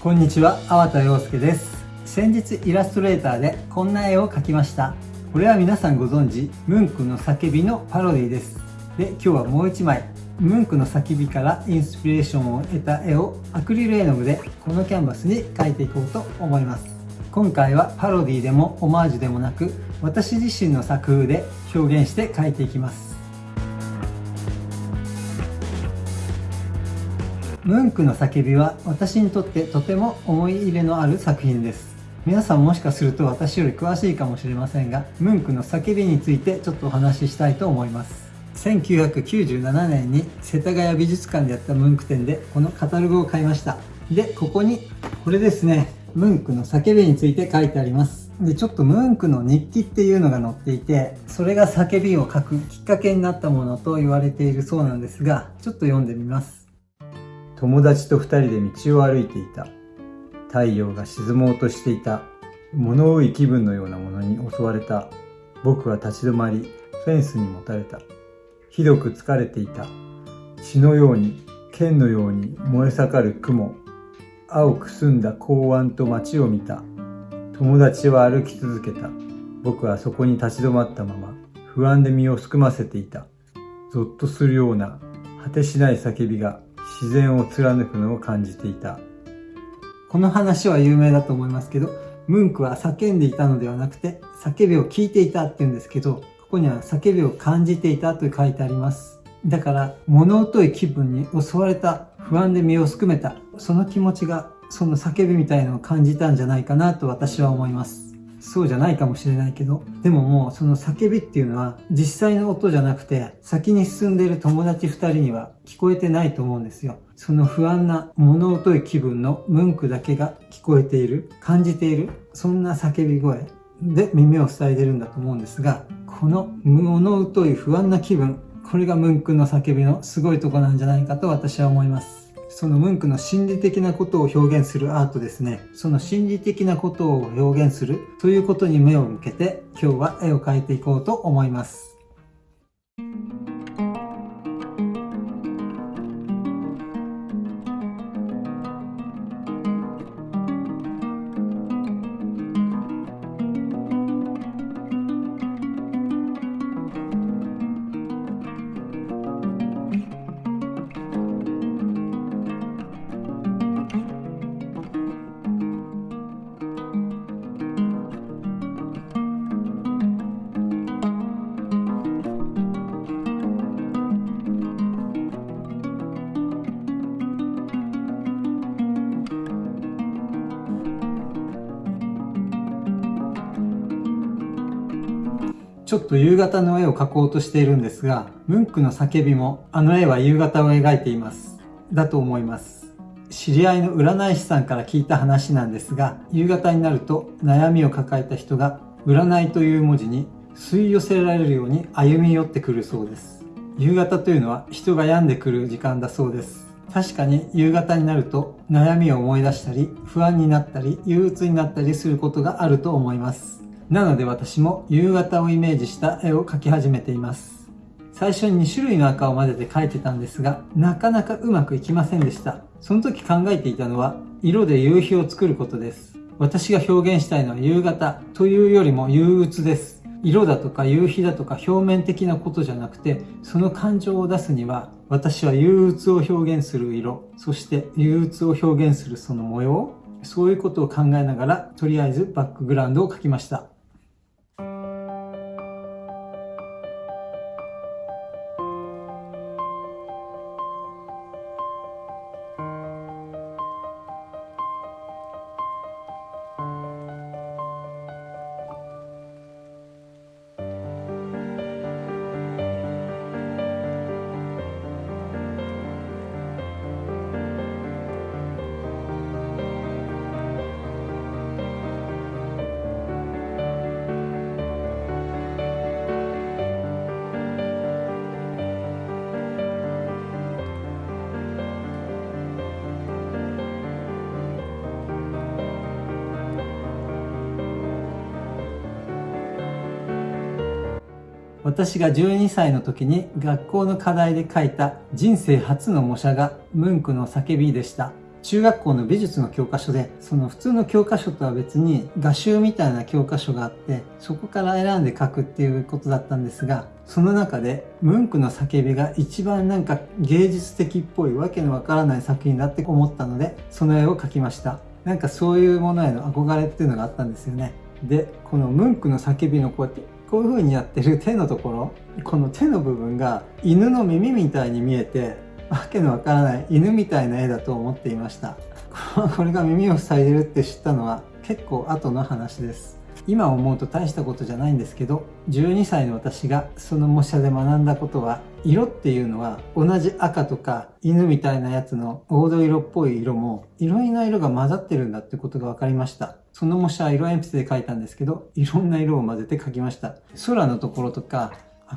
こんにちは、粟田洋介です。先日イラストレーターでこんな絵を描きました。これは皆さんご存知、ムンクの叫びのパロディです。で、今日はもう一枚、ムンクの叫びからインスピレーションを得た絵をアクリル絵の具でこのキャンバスに描いていこうと思います。今回はパロディでもオマージュでもなく、私自身の作風で表現して描いていきます。ムンクの叫びは私にとってとても思い入れのある作品です。皆さんもしかすると私より詳しいかもしれませんが、ムンクの叫びについてちょっとお話ししたいと思います。1997年に世田谷美術館でやったムンク展でこのカタログを買いました。で、ここにこれですね、ムンクの叫びについて書いてあります。で、ちょっとムンクの日記っていうのが載っていて、それが叫びを書くきっかけになったものと言われているそうなんですが、ちょっと読んでみます。友達と二人で道を歩いていた。太陽が沈もうとしていた。物多い気分のようなものに襲われた。僕は立ち止まり、フェンスにもたれた。ひどく疲れていた。血のように、剣のように燃え盛る雲。青く澄んだ港湾と街を見た。友達は歩き続けた。僕はそこに立ち止まったまま、不安で身をすくませていた。ゾッとするような果てしない叫びが自然を貫くのを感じていた。この話は有名だと思いますけど、ムンクは叫んでいたのではなくて、叫びを聞いていたって言うんですけど、ここには叫びを感じていたと書いてあります。だから、物疎い気分に襲われた、不安で身をすくめた、その気持ちが、その叫びみたいのを感じたんじゃないかなと私は思います。そうじゃないかもしれないけど、でももうその叫びっていうのは実際の音じゃなくて、先に進んでいる友達二人には聞こえてないと思うんですよ。その不安な物音い気分のムンクだけが聞こえている、感じている、そんな叫び声で耳を塞いでるんだと思うんですが、この物音い不安な気分、これがムンクの叫びのすごいとこなんじゃないかと私は思います。そのムンクの心理的なことを表現するアートですね。その心理的なことを表現するということに目を向けて今日は絵を描いていこうと思います。ちょっと夕方の絵を描こうとしているんですが、ムンクの叫びもあの絵は夕方を描いています。だと思います。知り合いの占い師さんから聞いた話なんですが、夕方になると悩みを抱えた人が占いという文字に吸い寄せられるように歩み寄ってくるそうです。夕方というのは人が病んでくる時間だそうです。確かに夕方になると悩みを思い出したり不安になったり憂鬱になったりすることがあると思います。なので私も夕方をイメージした絵を描き始めています。最初に2種類の赤を混ぜて描いてたんですが、なかなかうまくいきませんでした。その時考えていたのは、色で夕日を作ることです。私が表現したいのは夕方というよりも憂鬱です。色だとか夕日だとか表面的なことじゃなくて、その感情を出すには、私は憂鬱を表現する色、そして憂鬱を表現するその模様、そういうことを考えながら、とりあえずバックグラウンドを描きました。私が12歳の時に学校の課題で書いた人生初の模写がムンクの叫びでした。中学校の美術の教科書で、その普通の教科書とは別に画集みたいな教科書があって、そこから選んで書くっていうことだったんですが、その中で、ムンクの叫びが一番なんか芸術的っぽいわけのわからない作品だって思ったので、その絵を描きました。なんかそういうものへの憧れっていうのがあったんですよね。で、このムンクの叫びのこうやってこういう風にやってる手のところ、この手の部分が犬の耳みたいに見えて、わけのわからない犬みたいな絵だと思っていました。これが耳を塞いでるって知ったのは結構後の話です。今思うと大したことじゃないんですけど、12歳の私がその模写で学んだことは、色っていうのは同じ赤とか犬みたいなやつの黄土色っぽい色も、いろんな色が混ざってるんだってことが分かりました。その模写は色鉛筆で描いたんですけど、いろんな色を混ぜて描きました。空のところとか、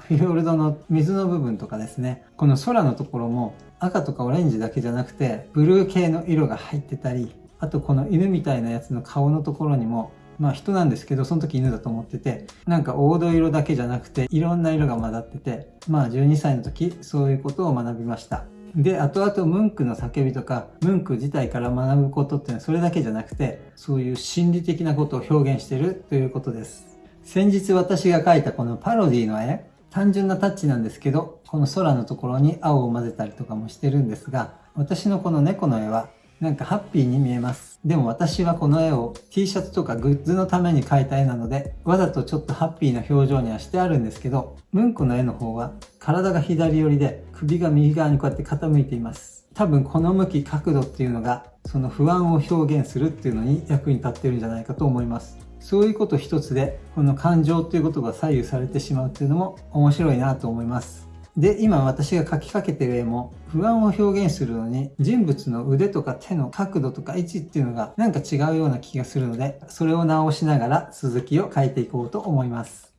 フィヨルドの水の部分とかですね、この空のところも赤とかオレンジだけじゃなくて、ブルー系の色が入ってたり、あとこの犬みたいなやつの顔のところにも、まあ人なんですけど、その時犬だと思ってて、なんか黄土色だけじゃなくて、いろんな色が混ざってて、まあ12歳の時、そういうことを学びました。で、後々ムンクの叫びとか、ムンク自体から学ぶことっていうのはそれだけじゃなくて、そういう心理的なことを表現してるということです。先日私が描いたこのパロディの絵、単純なタッチなんですけど、この空のところに青を混ぜたりとかもしてるんですが、私のこの猫の絵はなんかハッピーに見えます。でも私はこの絵を T シャツとかグッズのために描いた絵なので、わざとちょっとハッピーな表情にはしてあるんですけど、ムンコの絵の方は体が左寄りで首が右側にこうやって傾いています。多分この向き角度っていうのがその不安を表現するっていうのに役に立ってるんじゃないかと思います。そういうこと一つで、この感情ということが左右されてしまうっていうのも面白いなと思います。で、今私が書きかけてる絵も不安を表現するのに人物の腕とか手の角度とか位置っていうのがなんか違うような気がするので、それを直しながら続きを書いていこうと思います。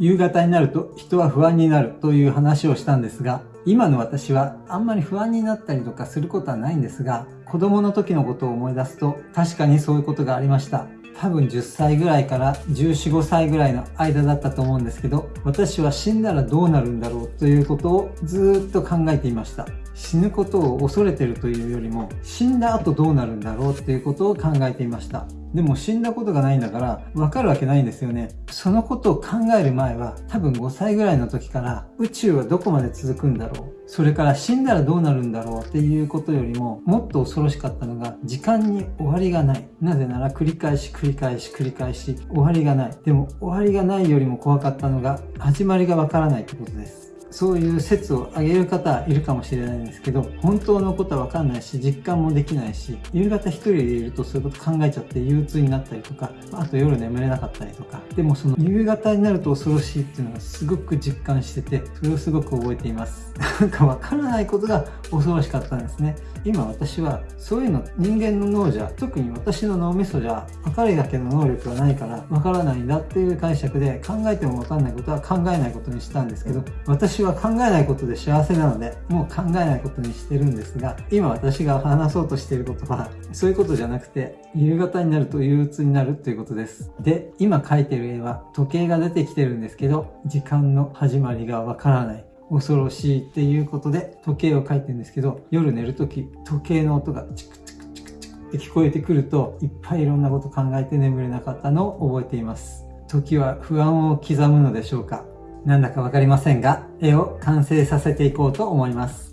夕方になると人は不安になるという話をしたんですが、今の私はあんまり不安になったりとかすることはないんですが、子供の時のことを思い出すと確かにそういうことがありました。多分10歳ぐらいから14、5歳ぐらいの間だったと思うんですけど、私は死んだらどうなるんだろうということをずっと考えていました。死ぬことを恐れてるというよりも、死んだ後どうなるんだろうっていうことを考えていました。でも死んだことがないんだから、わかるわけないんですよね。そのことを考える前は、多分5歳ぐらいの時から、宇宙はどこまで続くんだろう。それから死んだらどうなるんだろうっていうことよりも、もっと恐ろしかったのが、時間に終わりがない。なぜなら繰り返し繰り返し繰り返し、終わりがない。でも終わりがないよりも怖かったのが、始まりがわからないってことです。そういう説を挙げる方いるかもしれないんですけど、本当のことはわかんないし、実感もできないし、夕方一人でいるとそういうこと考えちゃって憂鬱になったりとか、あと夜眠れなかったりとか、でもその夕方になると恐ろしいっていうのがすごく実感してて、それをすごく覚えています。なんかわからないことが恐ろしかったんですね。今私はそういうの人間の脳じゃ、特に私の脳みそじゃ、分かるだけの能力がないからわからないんだっていう解釈で考えてもわかんないことは考えないことにしたんですけど、私私は考えないことで幸せなので、もう考えないことにしてるんですが、今私が話そうとしていることは、そういうことじゃなくて、夕方になると憂鬱になるということです。で、今描いてる絵は時計が出てきてるんですけど、時間の始まりがわからない。恐ろしいっていうことで時計を書いてるんですけど、夜寝るとき時計の音がチクチクチクチクって聞こえてくると、いっぱいいろんなこと考えて眠れなかったのを覚えています。時は不安を刻むのでしょうか？なんだかわかりませんが、絵を完成させていこうと思います。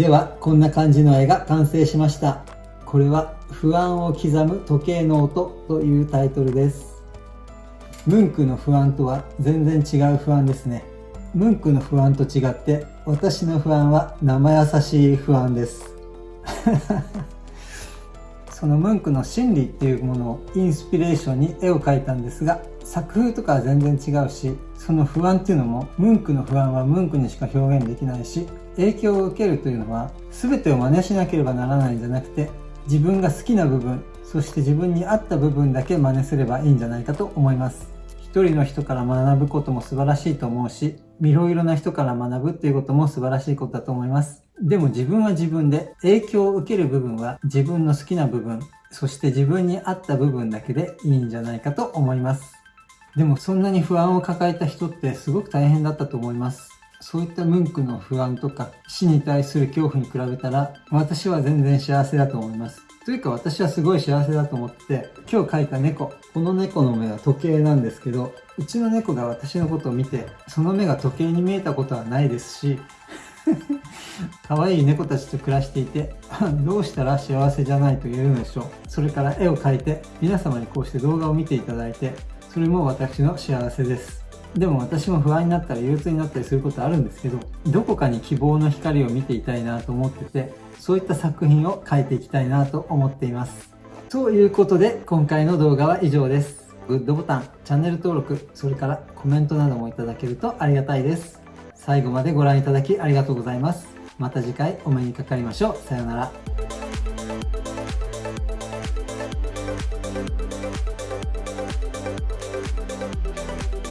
では、こんな感じの絵が完成しました。これは、不安を刻む時計の音というタイトルです。ムンクの不安とは全然違う不安ですね。ムンクの不安と違って、私の不安は生優しい不安です。そのムンクの心理っていうものをインスピレーションに絵を描いたんですが、作風とかは全然違うし、その不安っていうのも、ムンクの不安はムンクにしか表現できないし、影響を受けるというのは全てを真似しなければならないんじゃなくて自分が好きな部分そして自分に合った部分だけ真似すればいいんじゃないかと思います。一人の人から学ぶことも素晴らしいと思うしいろいろな人から学ぶっていうことも素晴らしいことだと思います。でも自分は自分で影響を受ける部分は自分の好きな部分そして自分に合った部分だけでいいんじゃないかと思います。でもそんなに不安を抱えた人ってすごく大変だったと思います。そういったムンクの不安とか死に対する恐怖に比べたら私は全然幸せだと思います。というか私はすごい幸せだと思ってて今日描いた猫この猫の目は時計なんですけどうちの猫が私のことを見てその目が時計に見えたことはないですし 可愛い猫たちと暮らしていて どうしたら幸せじゃないと言えるのでしょうそれから絵を描いて皆様にこうして動画を見ていただいてそれも私の幸せですでも私も不安になったり憂鬱になったりすることあるんですけどどこかに希望の光を見ていたいなと思っててそういった作品を描いていきたいなと思っています。ということで今回の動画は以上です。グッドボタンチャンネル登録それからコメントなどもいただけるとありがたいです。最後までご覧いただきありがとうございます。また次回お目にかかりましょう。さようなら。